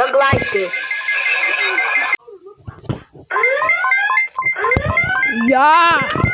Look like this. Yeah.